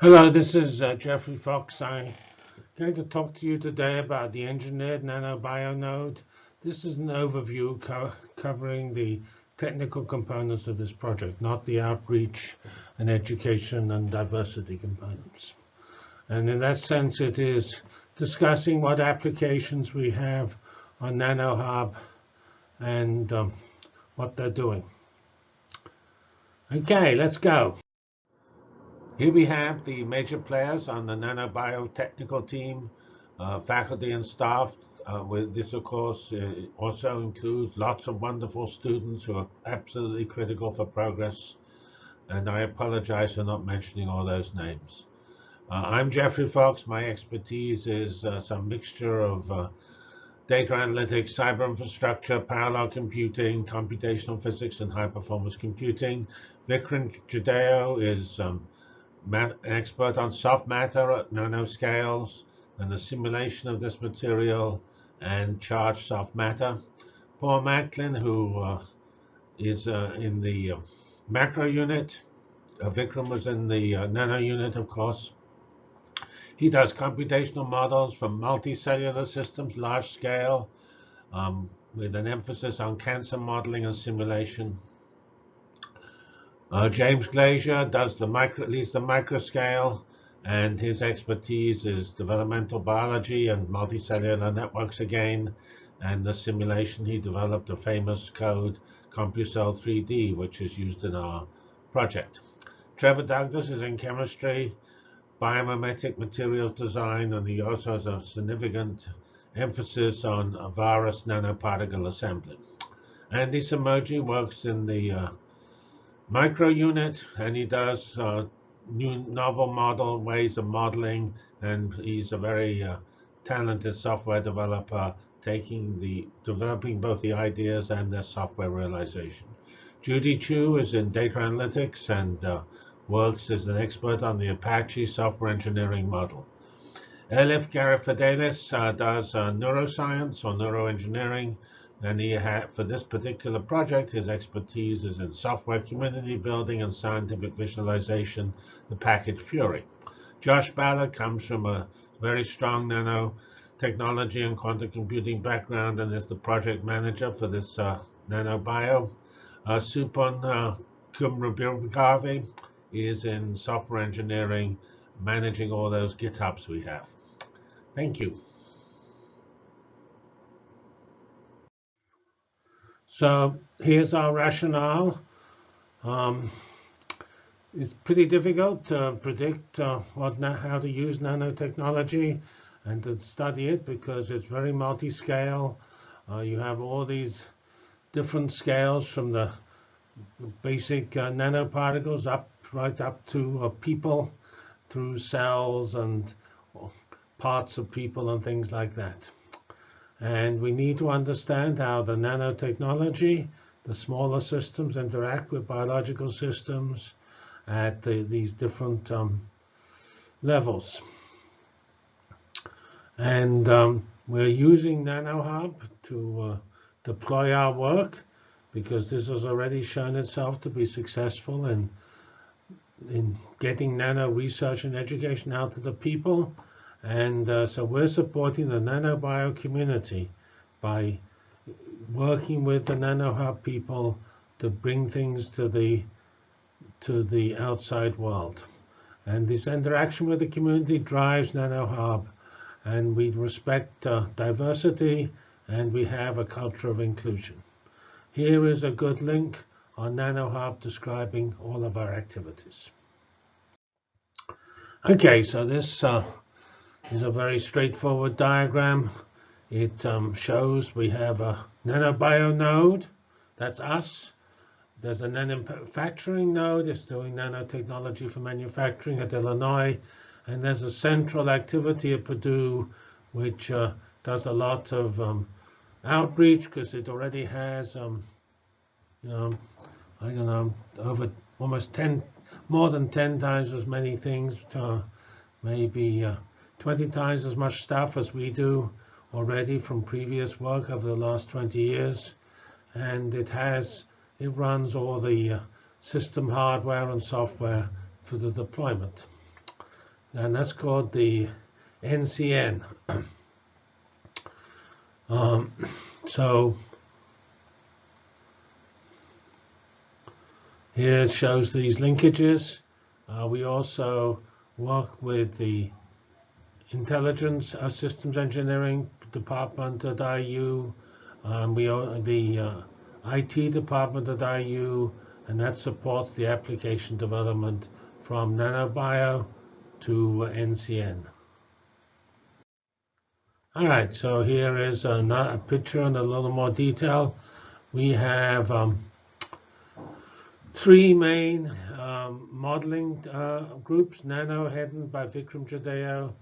Hello, this is uh, Geoffrey Fox. I'm going to talk to you today about the engineered nanobio node. This is an overview co covering the technical components of this project, not the outreach and education and diversity components. And in that sense, it is discussing what applications we have on NanoHub and um, what they're doing. Okay, let's go. Here we have the major players on the nanobiotechnical team, uh, faculty and staff. Uh, with this, of course, uh, also includes lots of wonderful students who are absolutely critical for progress. And I apologize for not mentioning all those names. Uh, I'm Geoffrey Fox. My expertise is uh, some mixture of uh, data analytics, cyber infrastructure, parallel computing, computational physics, and high performance computing. Vikram Jadhao is um, an expert on soft matter at nanoscales and the simulation of this material and charged soft matter. Paul Macklin, who uh, is uh, in the uh, macro unit. Uh, Vikram was in the uh, nano unit, of course. He does computational models for multicellular systems, large scale, um, with an emphasis on cancer modeling and simulation. Uh, James Glazier does the micro, leads the microscale, and his expertise is developmental biology and multicellular networks again. And the simulation he developed a famous code, CompuCell 3D, which is used in our project. Trevor Douglas is in chemistry, biomimetic materials design, and he also has a significant emphasis on virus nanoparticle assembly. Andy Somogyi works in the uh, micro unit, and he does uh, new novel model ways of modeling, and he's a very uh, talented software developer, taking the developing both the ideas and the software realization. Judy Qiu is in data analytics and uh, works as an expert on the Apache software engineering model. Elif Garyfallidis uh, does uh, neuroscience or neuroengineering and he had, for this particular project, his expertise is in software community building and scientific visualization, the package Fury. Josh Ballard comes from a very strong nanotechnology and quantum computing background and is the project manager for this uh, nanobio. Uh, Supun uh, is in software engineering, managing all those GitHubs we have. Thank you. So here's our rationale. Um, it's pretty difficult to predict uh, what how to use nanotechnology and to study it because it's very multi-scale. Uh, you have all these different scales from the basic uh, nanoparticles up right up to uh, people through cells and parts of people and things like that. And we need to understand how the nanotechnology, the smaller systems interact with biological systems at the, these different um, levels. And um, we're using NanoHub to uh, deploy our work because this has already shown itself to be successful in, in getting nano research and education out to the people and uh, so we're supporting the nanobio community by working with the NanoHub people to bring things to the to the outside world. And this interaction with the community drives NanoHub, and we respect uh, diversity, and we have a culture of inclusion. Here is a good link on NanoHub describing all of our activities. Okay, so this uh, is a very straightforward diagram. It um, shows we have a nanobio node. That's us. There's a manufacturing node. It's doing nanotechnology for manufacturing at Illinois. And there's a central activity at Purdue, which uh, does a lot of um, outreach because it already has, um, you know, I don't know, over almost 10, more than 10 times as many things to maybe uh, 20 times as much stuff as we do already from previous work over the last 20 years. And it has, it runs all the uh, system hardware and software for the deployment. and that's called the NCN. um, so here it shows these linkages. Uh, we also work with the Intelligence uh, Systems Engineering Department at IU. Um, we are the uh, IT department at IU, and that supports the application development from nanobio to NCN. All right, so here is a, a picture in a little more detail. We have um, three main um, modeling uh, groups, nano headed by Vikram Jadhao,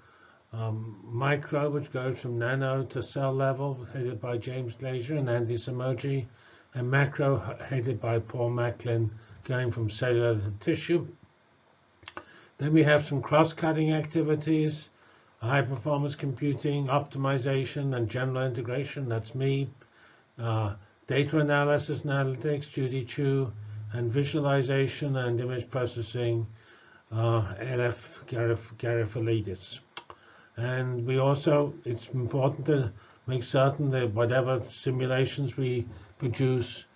um, micro, which goes from nano to cell level, headed by James Glazier and Andy Somogyi, and macro, headed by Paul Macklin, going from cellular to tissue. Then we have some cross-cutting activities, high-performance computing, optimization, and general integration. That's me. Uh, data analysis and analytics, Judy Qiu, and visualization and image processing, uh, LF Garyfallidis. And we also, it's important to make certain that whatever simulations we produce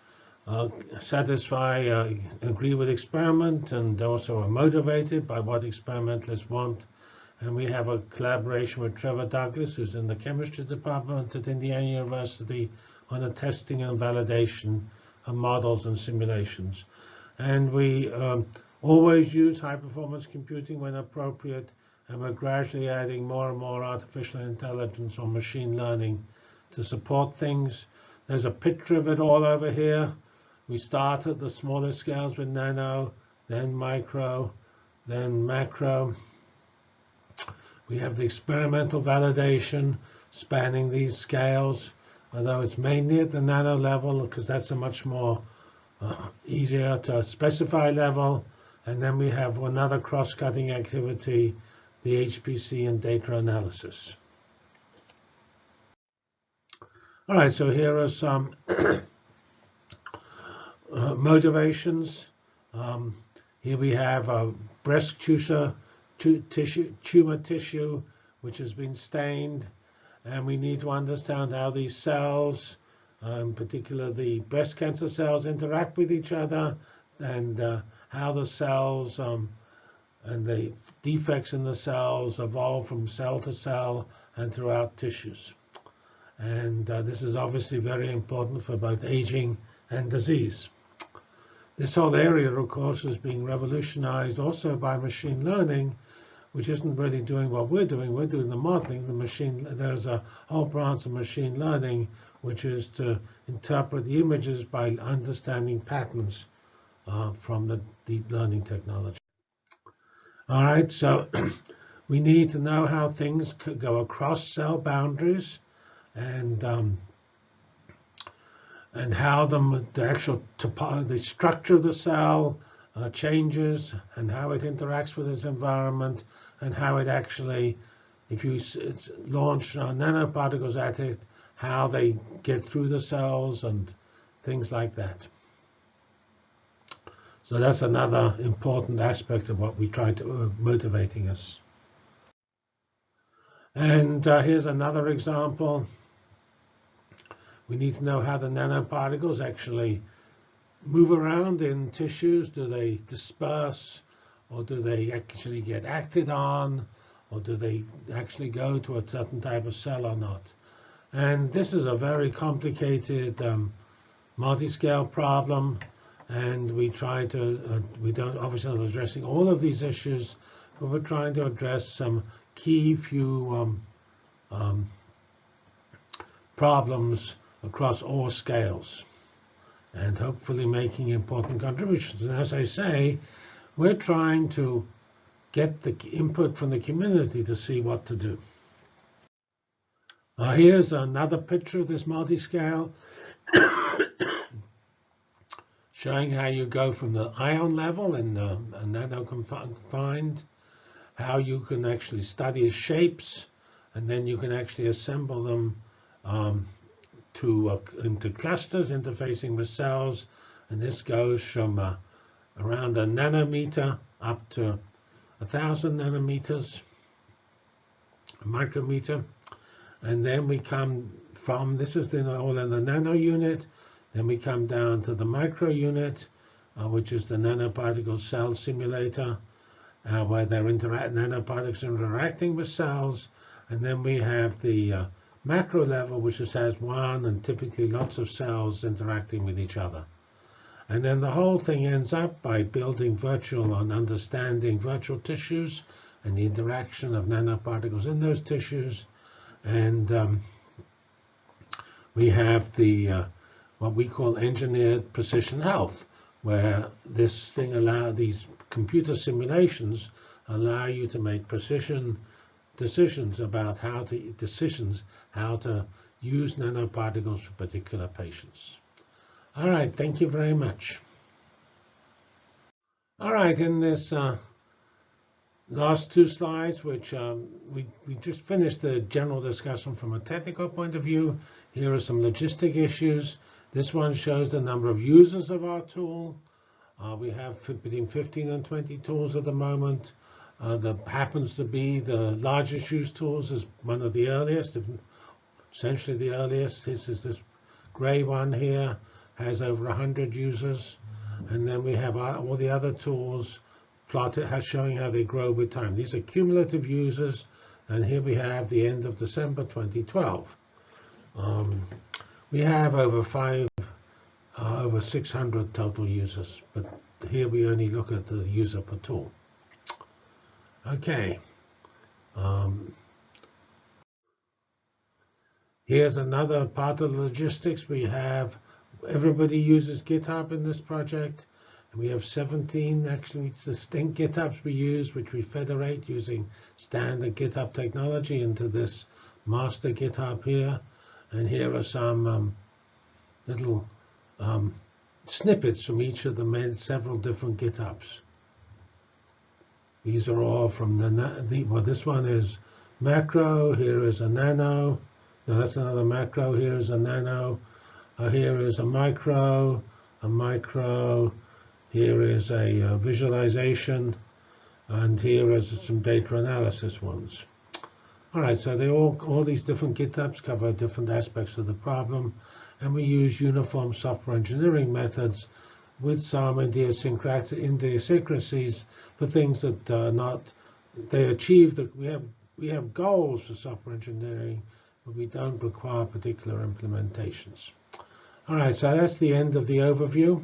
uh, satisfy, uh, agree with experiment, and also are motivated by what experimentalists want. And we have a collaboration with Trevor Douglas, who's in the chemistry department at Indiana University, on the testing and validation of models and simulations. And we um, always use high performance computing when appropriate and we're gradually adding more and more artificial intelligence or machine learning to support things. There's a picture of it all over here. We start at the smaller scales with nano, then micro, then macro. We have the experimental validation spanning these scales, although it's mainly at the nano level because that's a much more uh, easier to specify level. And then we have another cross-cutting activity the HPC and data analysis. All right, so here are some uh, motivations. Um, here we have a breast tissue, tissue, tumor tissue, which has been stained, and we need to understand how these cells, uh, in particular the breast cancer cells, interact with each other, and uh, how the cells um, and the defects in the cells evolve from cell to cell and throughout tissues. And uh, this is obviously very important for both aging and disease. This whole area, of course, is being revolutionized also by machine learning, which isn't really doing what we're doing. We're doing the modeling. The machine, there's a whole branch of machine learning, which is to interpret the images by understanding patterns uh, from the deep learning technology. All right, so we need to know how things could go across cell boundaries and um, and how the, the actual the structure of the cell uh, changes and how it interacts with its environment and how it actually, if you launch uh, nanoparticles at it, how they get through the cells and things like that. So that's another important aspect of what we try to uh, motivating us. And uh, here's another example. We need to know how the nanoparticles actually move around in tissues. Do they disperse or do they actually get acted on or do they actually go to a certain type of cell or not? And this is a very complicated um, multi-scale problem and we try to, uh, we don't obviously not addressing all of these issues, but we're trying to address some key few um, um, problems across all scales and hopefully making important contributions. And as I say, we're trying to get the input from the community to see what to do. Here's another picture of this multi-scale showing how you go from the ion level and nano confined, how you can actually study shapes, and then you can actually assemble them um, to uh, into clusters interfacing with cells. And this goes from uh, around a nanometer up to a thousand nanometers, a micrometer, and then we come from this is in all in the nano unit. Then we come down to the micro unit, uh, which is the nanoparticle cell simulator, uh, where they're interact nanoparticles interacting with cells, and then we have the uh, macro level, which just has one and typically lots of cells interacting with each other. And then the whole thing ends up by building virtual and understanding virtual tissues and the interaction of nanoparticles in those tissues. And um, we have the uh, what we call engineered precision health, where this thing allow these computer simulations allow you to make precision decisions about how to decisions how to use nanoparticles for particular patients. All right, thank you very much. All right, in this uh, last two slides, which um, we, we just finished the general discussion from a technical point of view. Here are some logistic issues. This one shows the number of users of our tool. Uh, we have between 15 and 20 tools at the moment. Uh, that happens to be the largest used tools is one of the earliest, essentially the earliest. This is this gray one here, has over 100 users. And then we have all the other tools plotted has showing how they grow with time. These are cumulative users, and here we have the end of December 2012. Um, we have over five, uh, over 600 total users, but here we only look at the user per tool. Okay. Um, here's another part of the logistics. We have everybody uses GitHub in this project. And we have 17 actually distinct GitHubs we use, which we federate using standard GitHub technology into this master GitHub here. And here are some um, little um, snippets from each of the several different GitHubs. These are all from the, the, well, this one is macro. Here is a nano. No, that's another macro. Here is a nano. Uh, here is a micro, a micro. Here is a uh, visualization. And here is some data analysis ones. All right, so they all, all these different GitHubs cover different aspects of the problem. And we use uniform software engineering methods with some idiosyncrasies for things that are not, they achieve that we have, we have goals for software engineering, but we don't require particular implementations. All right, so that's the end of the overview.